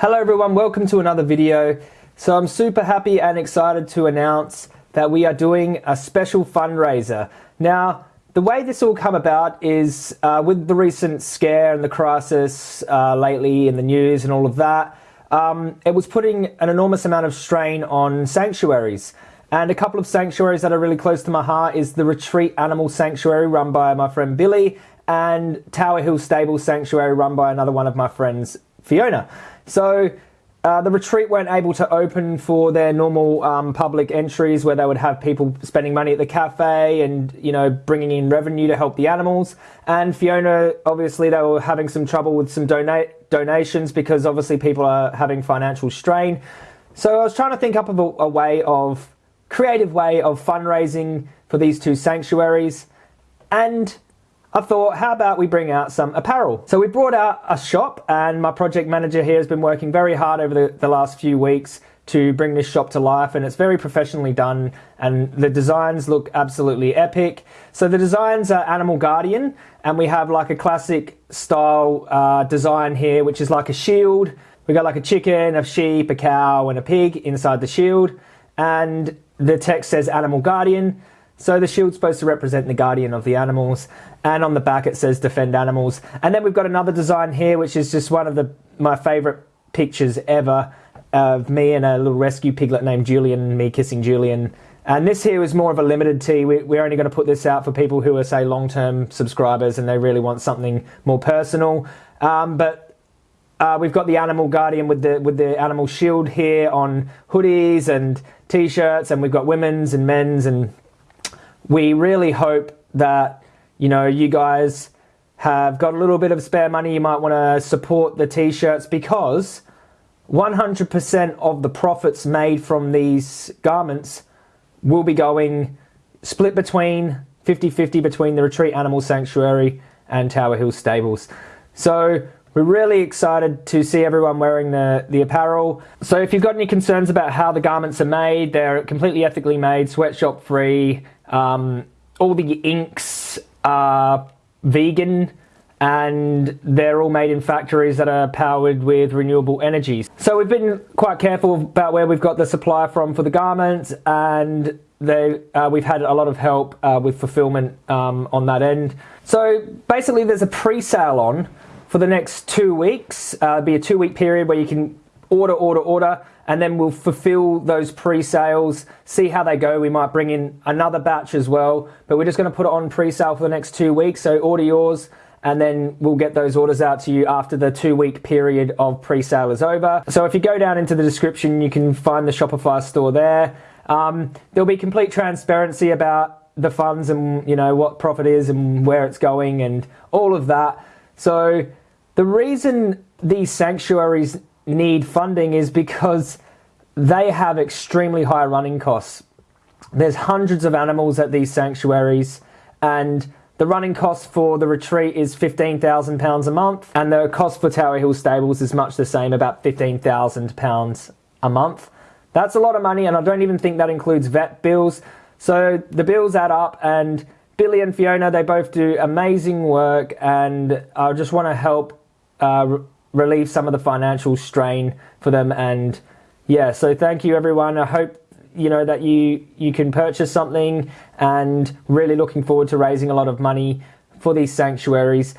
Hello everyone, welcome to another video. So I'm super happy and excited to announce that we are doing a special fundraiser. Now, the way this all come about is uh, with the recent scare and the crisis uh, lately in the news and all of that, um, it was putting an enormous amount of strain on sanctuaries. And a couple of sanctuaries that are really close to my heart is the Retreat Animal Sanctuary run by my friend Billy and Tower Hill Stable Sanctuary run by another one of my friends, Fiona. So uh, the retreat weren't able to open for their normal um, public entries where they would have people spending money at the cafe and you know bringing in revenue to help the animals. And fiona obviously they were having some trouble with some donate donations because obviously people are having financial strain. So i was trying to think up of a, a way of creative way of fundraising for these two sanctuaries. And I thought, how about we bring out some apparel? So we brought out a shop and my project manager here has been working very hard over the, the last few weeks to bring this shop to life and it's very professionally done and the designs look absolutely epic. So the designs are Animal Guardian and we have like a classic style uh, design here which is like a shield. We got like a chicken, a sheep, a cow and a pig inside the shield and the text says Animal Guardian. So the shield's supposed to represent the guardian of the animals, and on the back it says defend animals. And then we've got another design here, which is just one of the my favorite pictures ever of me and a little rescue piglet named Julian, me kissing Julian. And this here is more of a limited tee. We, are only going to put this out for people who are, say, long-term subscribers and they really want something more personal. Um, but uh, we've got the Animal Guardian with the with the animal shield here on hoodies and t-shirts, and we've got women's and men's and we really hope that you know you guys have got a little bit of spare money you might want to support the t-shirts because 100% of the profits made from these garments will be going split between 50-50 between the retreat animal sanctuary and tower hill stables so we're really excited to see everyone wearing the, the apparel. So if you've got any concerns about how the garments are made, they're completely ethically made, sweatshop free. Um, all the inks are vegan and they're all made in factories that are powered with renewable energies. So we've been quite careful about where we've got the supply from for the garments and they, uh, we've had a lot of help uh, with fulfillment um, on that end. So basically there's a pre-sale on for the next two weeks. Uh, be a two week period where you can order, order, order, and then we'll fulfill those pre-sales, see how they go. We might bring in another batch as well, but we're just going to put it on pre-sale for the next two weeks. So order yours and then we'll get those orders out to you after the two week period of pre-sale is over. So if you go down into the description, you can find the Shopify store there. Um, there'll be complete transparency about the funds and you know what profit is and where it's going and all of that. So the reason these sanctuaries need funding is because they have extremely high running costs. There's hundreds of animals at these sanctuaries and the running cost for the retreat is £15,000 a month and the cost for Tower Hill Stables is much the same, about £15,000 a month. That's a lot of money and I don't even think that includes vet bills. So the bills add up and Billy and Fiona, they both do amazing work, and I just want to help uh, relieve some of the financial strain for them. And yeah, so thank you, everyone. I hope you know that you you can purchase something, and really looking forward to raising a lot of money for these sanctuaries.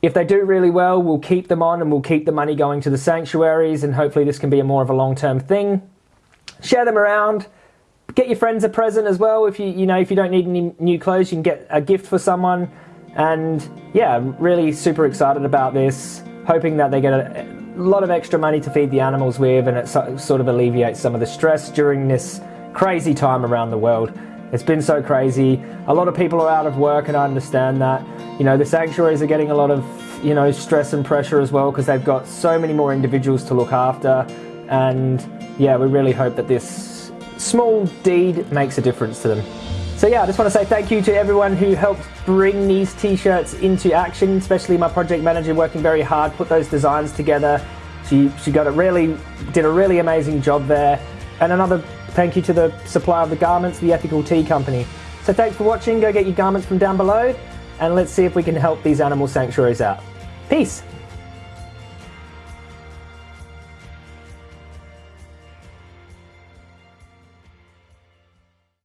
If they do really well, we'll keep them on and we'll keep the money going to the sanctuaries, and hopefully this can be a more of a long term thing. Share them around get your friends a present as well. If you you know if you don't need any new clothes, you can get a gift for someone. And yeah, I'm really super excited about this. Hoping that they get a, lot of extra money to feed the animals with, and it so, sort of alleviates some of the stress during this crazy time around the world. It's been so crazy. A lot of people are out of work, and I understand that. You know, the sanctuaries are getting a lot of you know stress and pressure as well because they've got so many more individuals to look after. And yeah, we really hope that this small deed makes a difference to them. So yeah, I just want to say thank you to everyone who helped bring these t-shirts into action, especially my project manager working very hard, put those designs together. She, she got it really, did a really amazing job there. And another thank you to the supplier of the garments, the Ethical Tea Company. So thanks for watching, go get your garments from down below, and let's see if we can help these animal sanctuaries out. Peace!